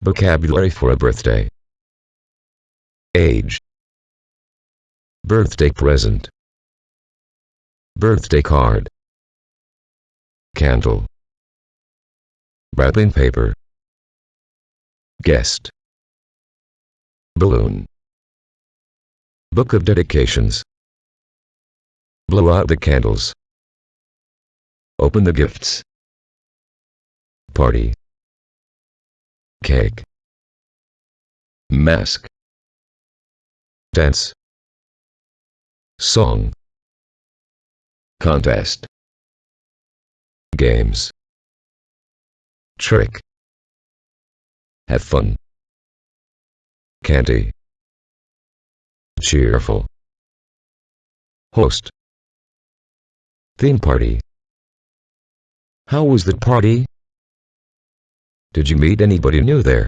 Vocabulary for a birthday. Age. Birthday present. Birthday card. Candle. Wrapping paper. Guest. Balloon. Book of dedications. Blow out the candles. Open the gifts. Party. Cake. Mask. Dance. Song. Contest. Games. Trick. Have fun. Candy. Cheerful. Host. Theme party. How was the party? Did you meet anybody new there?